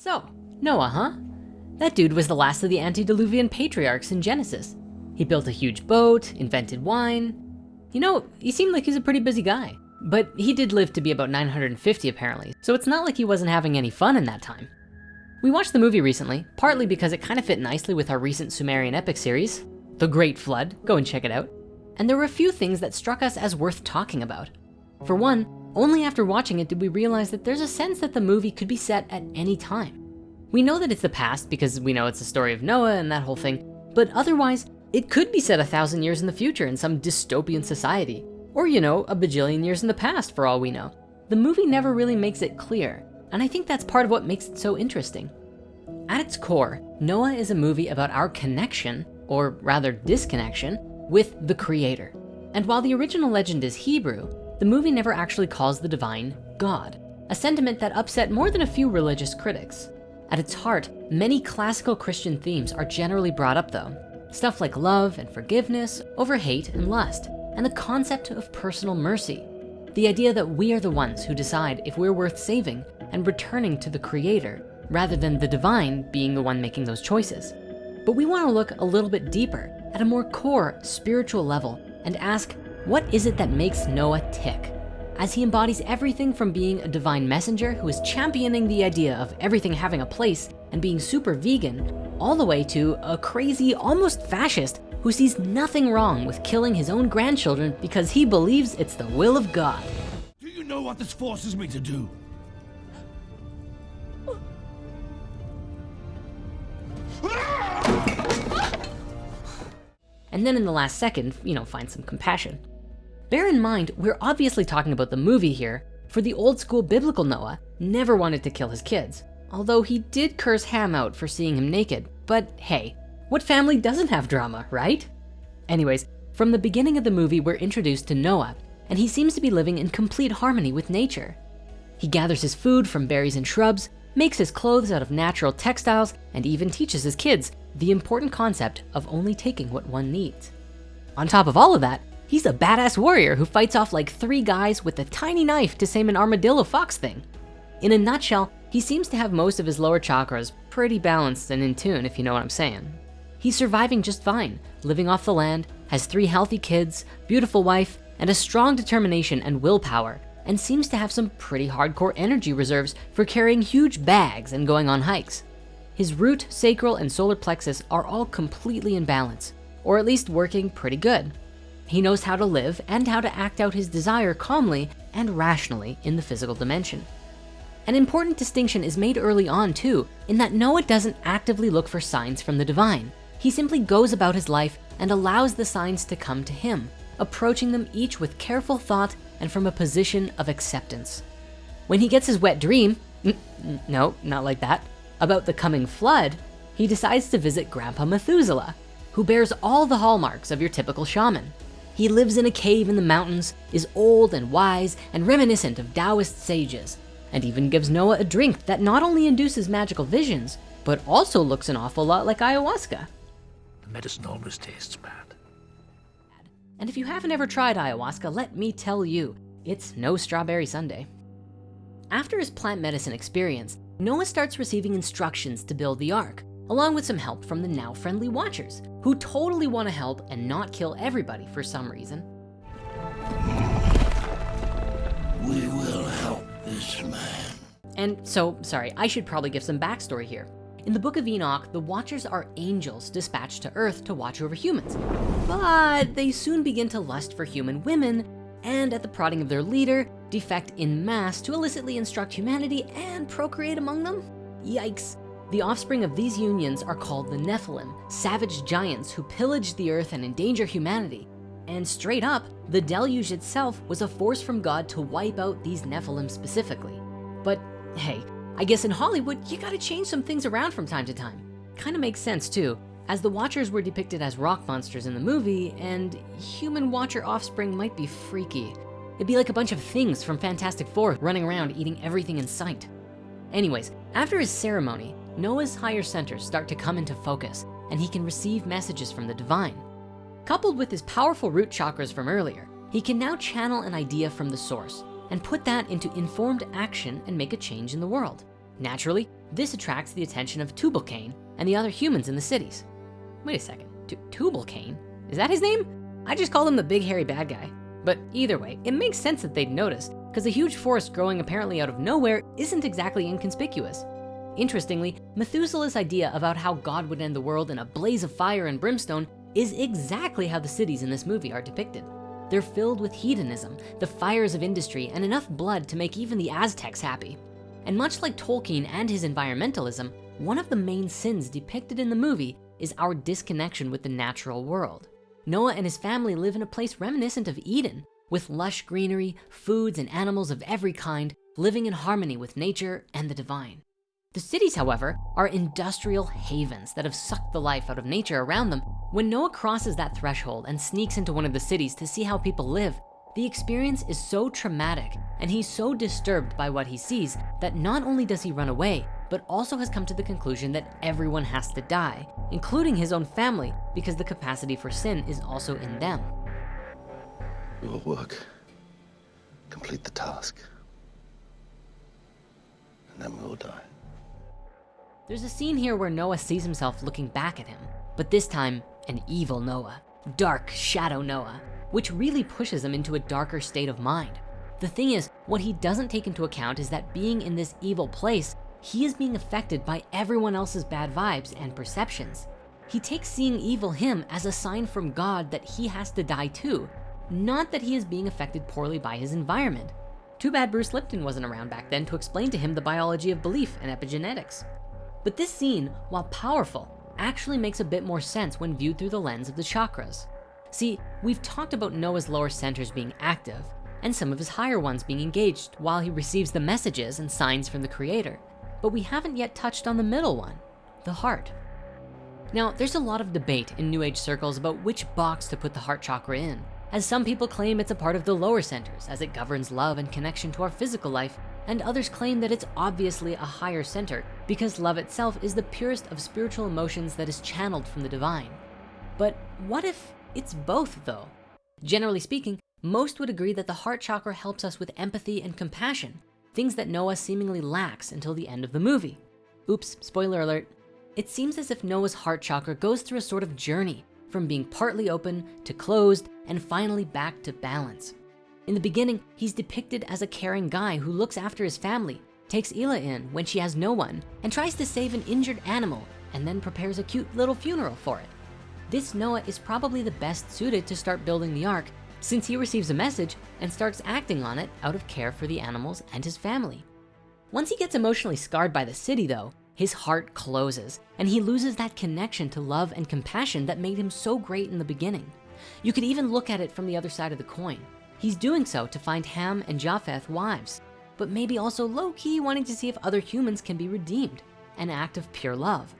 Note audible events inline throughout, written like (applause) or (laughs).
So, Noah, huh? That dude was the last of the antediluvian patriarchs in Genesis. He built a huge boat, invented wine. You know, he seemed like he's a pretty busy guy. But he did live to be about 950 apparently, so it's not like he wasn't having any fun in that time. We watched the movie recently, partly because it kind of fit nicely with our recent Sumerian epic series, The Great Flood, go and check it out. And there were a few things that struck us as worth talking about. For one, only after watching it did we realize that there's a sense that the movie could be set at any time. We know that it's the past because we know it's the story of Noah and that whole thing, but otherwise, it could be set a thousand years in the future in some dystopian society, or you know, a bajillion years in the past for all we know. The movie never really makes it clear, and I think that's part of what makes it so interesting. At its core, Noah is a movie about our connection, or rather disconnection, with the creator. And while the original legend is Hebrew, the movie never actually calls the divine God, a sentiment that upset more than a few religious critics. At its heart, many classical Christian themes are generally brought up though. Stuff like love and forgiveness over hate and lust, and the concept of personal mercy. The idea that we are the ones who decide if we're worth saving and returning to the creator, rather than the divine being the one making those choices. But we wanna look a little bit deeper at a more core spiritual level and ask, what is it that makes Noah tick? As he embodies everything from being a divine messenger who is championing the idea of everything having a place and being super vegan, all the way to a crazy, almost fascist who sees nothing wrong with killing his own grandchildren because he believes it's the will of God. Do you know what this forces me to do? And then in the last second, you know, find some compassion. Bear in mind, we're obviously talking about the movie here, for the old school biblical Noah never wanted to kill his kids, although he did curse Ham out for seeing him naked. But hey, what family doesn't have drama, right? Anyways, from the beginning of the movie, we're introduced to Noah, and he seems to be living in complete harmony with nature. He gathers his food from berries and shrubs, makes his clothes out of natural textiles, and even teaches his kids the important concept of only taking what one needs. On top of all of that, He's a badass warrior who fights off like three guys with a tiny knife to same an armadillo fox thing. In a nutshell, he seems to have most of his lower chakras pretty balanced and in tune, if you know what I'm saying. He's surviving just fine, living off the land, has three healthy kids, beautiful wife, and a strong determination and willpower, and seems to have some pretty hardcore energy reserves for carrying huge bags and going on hikes. His root, sacral, and solar plexus are all completely in balance, or at least working pretty good. He knows how to live and how to act out his desire calmly and rationally in the physical dimension. An important distinction is made early on too, in that Noah doesn't actively look for signs from the divine. He simply goes about his life and allows the signs to come to him, approaching them each with careful thought and from a position of acceptance. When he gets his wet dream, (laughs) no, not like that, about the coming flood, he decides to visit Grandpa Methuselah, who bears all the hallmarks of your typical shaman. He lives in a cave in the mountains, is old and wise and reminiscent of Taoist sages, and even gives Noah a drink that not only induces magical visions, but also looks an awful lot like ayahuasca. The medicine always tastes bad. And if you haven't ever tried ayahuasca, let me tell you, it's no strawberry sundae. After his plant medicine experience, Noah starts receiving instructions to build the ark, along with some help from the now friendly watchers who totally wanna help and not kill everybody for some reason. We will help this man. And so, sorry, I should probably give some backstory here. In the book of Enoch, the Watchers are angels dispatched to earth to watch over humans. But they soon begin to lust for human women and at the prodding of their leader, defect in mass to illicitly instruct humanity and procreate among them? Yikes. The offspring of these unions are called the Nephilim, savage giants who pillage the earth and endanger humanity. And straight up, the deluge itself was a force from God to wipe out these Nephilim specifically. But hey, I guess in Hollywood, you gotta change some things around from time to time. Kinda makes sense too, as the Watchers were depicted as rock monsters in the movie and human Watcher offspring might be freaky. It'd be like a bunch of things from Fantastic Four running around eating everything in sight. Anyways, after his ceremony, Noah's higher centers start to come into focus and he can receive messages from the divine. Coupled with his powerful root chakras from earlier, he can now channel an idea from the source and put that into informed action and make a change in the world. Naturally, This attracts the attention of Tubal-Cain and the other humans in the cities. Wait a second, Tubal-Cain? Is that his name? I just called him the big hairy bad guy. But either way, it makes sense that they'd notice because a huge forest growing apparently out of nowhere isn't exactly inconspicuous. Interestingly, Methuselah's idea about how God would end the world in a blaze of fire and brimstone is exactly how the cities in this movie are depicted. They're filled with hedonism, the fires of industry, and enough blood to make even the Aztecs happy. And much like Tolkien and his environmentalism, one of the main sins depicted in the movie is our disconnection with the natural world. Noah and his family live in a place reminiscent of Eden, with lush greenery, foods, and animals of every kind, living in harmony with nature and the divine. The cities, however, are industrial havens that have sucked the life out of nature around them. When Noah crosses that threshold and sneaks into one of the cities to see how people live, the experience is so traumatic and he's so disturbed by what he sees that not only does he run away, but also has come to the conclusion that everyone has to die, including his own family, because the capacity for sin is also in them. We will work, complete the task, and then we will die. There's a scene here where Noah sees himself looking back at him, but this time an evil Noah, dark shadow Noah, which really pushes him into a darker state of mind. The thing is, what he doesn't take into account is that being in this evil place, he is being affected by everyone else's bad vibes and perceptions. He takes seeing evil him as a sign from God that he has to die too, not that he is being affected poorly by his environment. Too bad Bruce Lipton wasn't around back then to explain to him the biology of belief and epigenetics. But this scene, while powerful, actually makes a bit more sense when viewed through the lens of the chakras. See, we've talked about Noah's lower centers being active and some of his higher ones being engaged while he receives the messages and signs from the creator. But we haven't yet touched on the middle one, the heart. Now, there's a lot of debate in New Age circles about which box to put the heart chakra in, as some people claim it's a part of the lower centers as it governs love and connection to our physical life, and others claim that it's obviously a higher center because love itself is the purest of spiritual emotions that is channeled from the divine. But what if it's both though. Generally speaking, most would agree that the heart chakra helps us with empathy and compassion, things that Noah seemingly lacks until the end of the movie. Oops, spoiler alert. It seems as if Noah's heart chakra goes through a sort of journey from being partly open to closed and finally back to balance. In the beginning, he's depicted as a caring guy who looks after his family, takes Ila in when she has no one, and tries to save an injured animal, and then prepares a cute little funeral for it this Noah is probably the best suited to start building the ark since he receives a message and starts acting on it out of care for the animals and his family. Once he gets emotionally scarred by the city though, his heart closes and he loses that connection to love and compassion that made him so great in the beginning. You could even look at it from the other side of the coin. He's doing so to find Ham and Japheth wives, but maybe also low-key wanting to see if other humans can be redeemed, an act of pure love.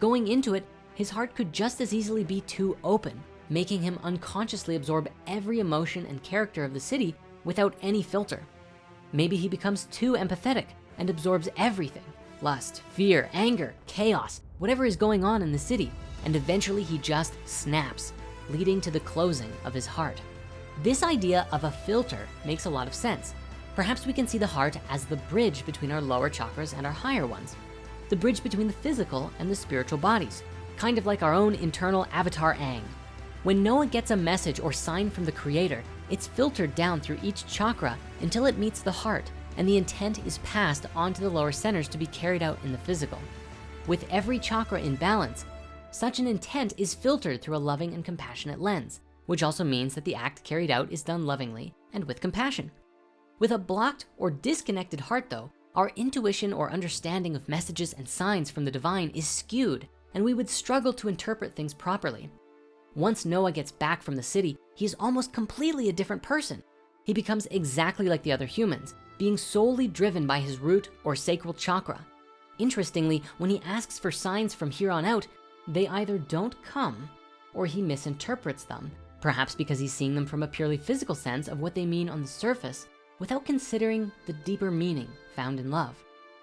Going into it, his heart could just as easily be too open, making him unconsciously absorb every emotion and character of the city without any filter. Maybe he becomes too empathetic and absorbs everything, lust, fear, anger, chaos, whatever is going on in the city. And eventually he just snaps, leading to the closing of his heart. This idea of a filter makes a lot of sense. Perhaps we can see the heart as the bridge between our lower chakras and our higher ones, the bridge between the physical and the spiritual bodies, kind of like our own internal avatar Aang. When Noah gets a message or sign from the creator, it's filtered down through each chakra until it meets the heart and the intent is passed on to the lower centers to be carried out in the physical. With every chakra in balance, such an intent is filtered through a loving and compassionate lens, which also means that the act carried out is done lovingly and with compassion. With a blocked or disconnected heart though, our intuition or understanding of messages and signs from the divine is skewed and we would struggle to interpret things properly. Once Noah gets back from the city, he's almost completely a different person. He becomes exactly like the other humans, being solely driven by his root or sacral chakra. Interestingly, when he asks for signs from here on out, they either don't come or he misinterprets them, perhaps because he's seeing them from a purely physical sense of what they mean on the surface without considering the deeper meaning found in love.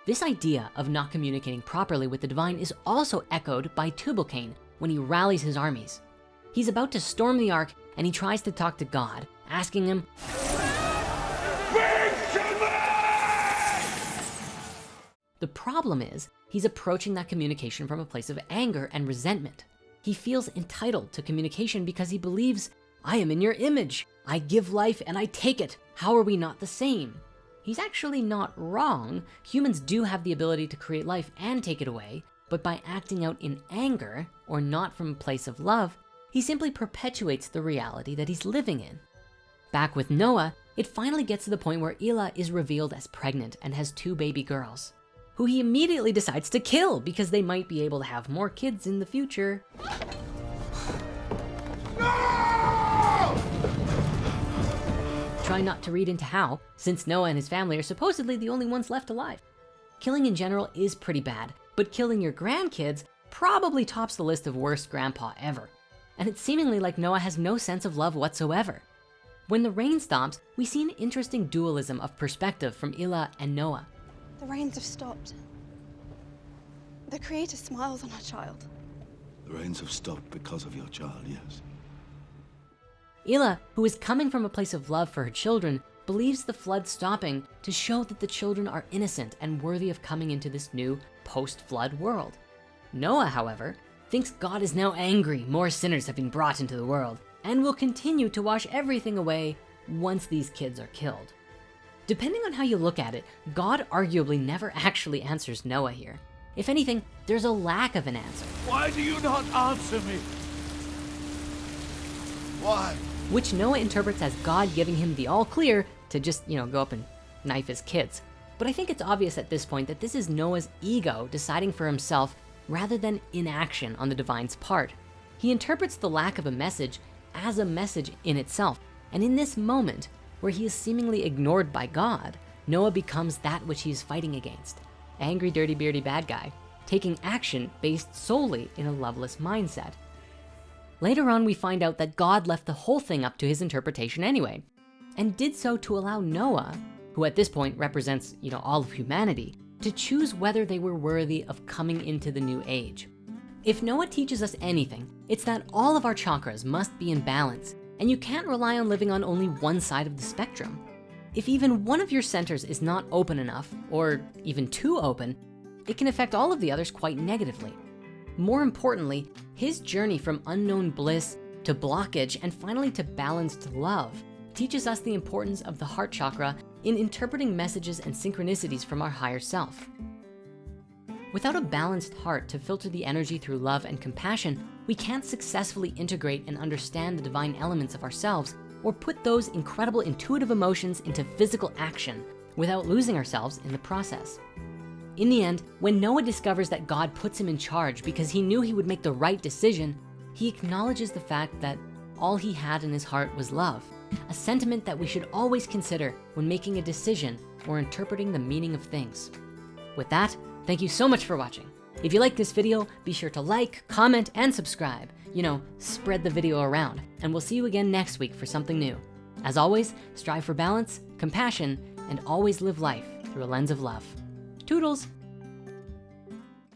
This idea of not communicating properly with the divine is also echoed by Tubal-Cain when he rallies his armies. He's about to storm the ark and he tries to talk to God, asking him, the problem is he's approaching that communication from a place of anger and resentment. He feels entitled to communication because he believes, I am in your image. I give life and I take it. How are we not the same? He's actually not wrong. Humans do have the ability to create life and take it away, but by acting out in anger or not from a place of love, he simply perpetuates the reality that he's living in. Back with Noah, it finally gets to the point where Ila is revealed as pregnant and has two baby girls, who he immediately decides to kill because they might be able to have more kids in the future. Try not to read into how, since Noah and his family are supposedly the only ones left alive. Killing in general is pretty bad, but killing your grandkids probably tops the list of worst grandpa ever. And it's seemingly like Noah has no sense of love whatsoever. When the rain stops, we see an interesting dualism of perspective from Ila and Noah. The rains have stopped. The Creator smiles on our child. The rains have stopped because of your child, yes. Ila, who is coming from a place of love for her children, believes the flood stopping to show that the children are innocent and worthy of coming into this new post-flood world. Noah, however, thinks God is now angry more sinners have been brought into the world and will continue to wash everything away once these kids are killed. Depending on how you look at it, God arguably never actually answers Noah here. If anything, there's a lack of an answer. Why do you not answer me? Why? which Noah interprets as God giving him the all clear to just, you know, go up and knife his kids. But I think it's obvious at this point that this is Noah's ego deciding for himself rather than inaction on the divine's part. He interprets the lack of a message as a message in itself. And in this moment where he is seemingly ignored by God, Noah becomes that which he is fighting against. Angry, dirty, beardy bad guy, taking action based solely in a loveless mindset. Later on, we find out that God left the whole thing up to his interpretation anyway, and did so to allow Noah, who at this point represents you know, all of humanity, to choose whether they were worthy of coming into the new age. If Noah teaches us anything, it's that all of our chakras must be in balance, and you can't rely on living on only one side of the spectrum. If even one of your centers is not open enough, or even too open, it can affect all of the others quite negatively. More importantly, his journey from unknown bliss to blockage and finally to balanced love teaches us the importance of the heart chakra in interpreting messages and synchronicities from our higher self. Without a balanced heart to filter the energy through love and compassion, we can't successfully integrate and understand the divine elements of ourselves or put those incredible intuitive emotions into physical action without losing ourselves in the process. In the end, when Noah discovers that God puts him in charge because he knew he would make the right decision, he acknowledges the fact that all he had in his heart was love, a sentiment that we should always consider when making a decision or interpreting the meaning of things. With that, thank you so much for watching. If you like this video, be sure to like, comment, and subscribe. You know, spread the video around, and we'll see you again next week for something new. As always, strive for balance, compassion, and always live life through a lens of love. Toodles!